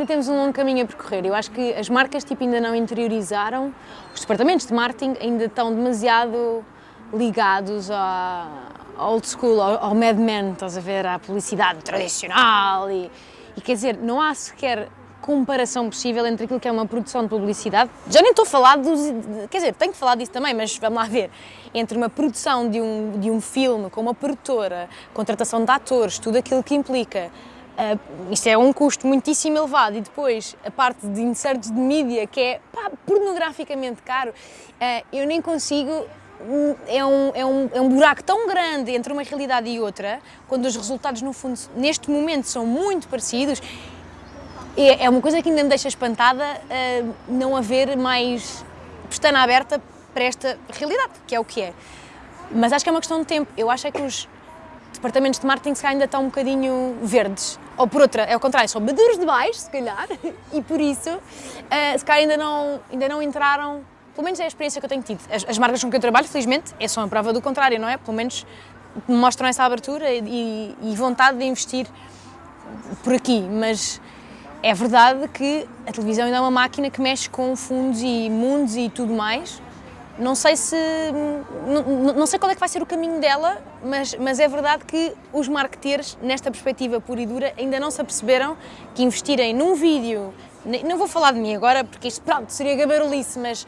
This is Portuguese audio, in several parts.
Ainda temos um longo caminho a percorrer. Eu acho que as marcas tipo, ainda não interiorizaram, os departamentos de marketing ainda estão demasiado ligados à old school, ao, ao Mad Men, estás a ver, à publicidade tradicional e, e quer dizer, não há sequer comparação possível entre aquilo que é uma produção de publicidade, já nem estou a falar dos, quer dizer, tenho que falar disso também, mas vamos lá ver, entre uma produção de um, de um filme com uma produtora, contratação de atores, tudo aquilo que implica, uh, isto é um custo muitíssimo elevado e depois a parte de insertos de mídia que é pá, pornograficamente caro, uh, eu nem consigo é um, é, um, é um buraco tão grande entre uma realidade e outra, quando os resultados, no fundo, neste momento são muito parecidos, é, é uma coisa que ainda me deixa espantada uh, não haver mais pestana aberta para esta realidade, que é o que é. Mas acho que é uma questão de tempo. Eu acho é que os departamentos de marketing ainda estão um bocadinho verdes. Ou por outra, é o contrário, são maduros demais, se calhar, e por isso, uh, se calhar ainda não, ainda não entraram, pelo menos é a experiência que eu tenho tido. As, as marcas com que eu trabalho, felizmente, é só a prova do contrário, não é? Pelo menos mostram essa abertura e, e vontade de investir por aqui, mas é verdade que a televisão ainda é uma máquina que mexe com fundos e mundos e tudo mais. Não sei se não, não sei qual é que vai ser o caminho dela, mas, mas é verdade que os marketeers, nesta perspectiva pura e dura, ainda não se aperceberam que investirem num vídeo, não vou falar de mim agora porque isto pronto, seria gabarulice, mas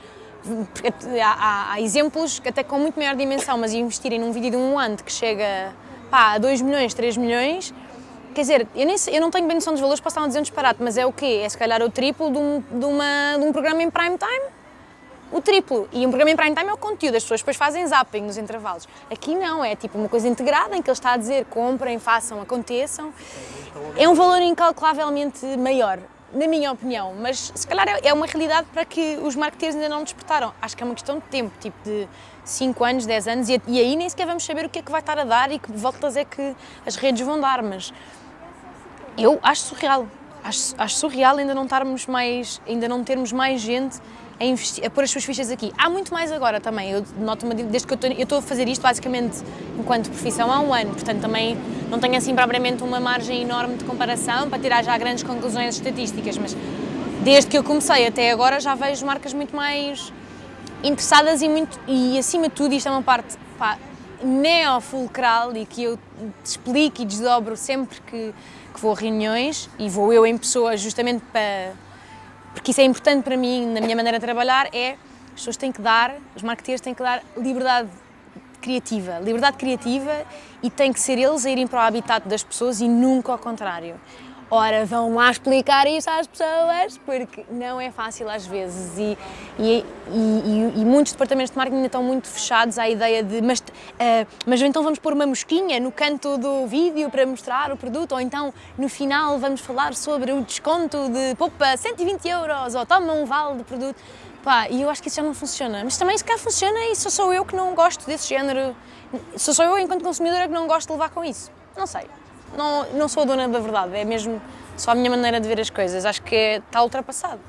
há, há, há, exemplos até com muito maior dimensão, mas investirem num vídeo de um ano que chega pá, a 2 milhões, 3 milhões, Quer dizer, eu, nem, eu não tenho bem noção dos valores, posso estar a dizer um disparate, mas é o quê? É se calhar o triplo de um, de, uma, de um programa em prime time? O triplo. E um programa em prime time é o conteúdo, as pessoas depois fazem zapping nos intervalos. Aqui não, é tipo uma coisa integrada em que ele está a dizer comprem, façam, aconteçam. É um valor incalculavelmente maior, na minha opinião, mas se calhar é, é uma realidade para que os marketeers ainda não despertaram. Acho que é uma questão de tempo, tipo de 5 anos, 10 anos, e, aí nem sequer vamos saber o que é que vai estar a dar e que voltas é que as redes vão dar, mas eu acho surreal. Acho, acho, surreal ainda não, estarmos mais, ainda não termos mais gente a, investir, a pôr as suas fichas aqui. Há muito mais agora também, eu noto desde que eu estou, a fazer isto basicamente enquanto profissão há um ano, portanto também não tenho assim propriamente uma margem enorme de comparação para tirar já grandes conclusões estatísticas, mas desde que eu comecei até agora já vejo marcas muito mais interessadas e, muito, e acima de tudo, isto é uma parte pá, neofulcral e que eu explico e desdobro sempre que, que vou a reuniões e vou eu em pessoa justamente para... porque isso é importante para mim na minha maneira de trabalhar, é as pessoas têm que dar, os marketeers têm que dar liberdade criativa, liberdade criativa e tem que ser eles a irem para o habitat das pessoas e nunca ao contrário. Ora, vão lá explicar isso às pessoas, porque não é fácil às vezes. E, e, e, e muitos departamentos de marketing ainda estão muito fechados à ideia de mas, uh, mas então vamos pôr uma mosquinha no canto do vídeo para mostrar o produto? Ou então no final vamos falar sobre o desconto de poupa 120 euros ou toma um vale de produto. Pá, e eu acho que isso já não funciona, mas também se cá funciona e só sou eu que não gosto desse género, só sou eu enquanto consumidora que não gosto de levar com isso, não sei não, não sou a dona da verdade, é mesmo só a minha maneira de ver as coisas. Acho que é, está ultrapassado.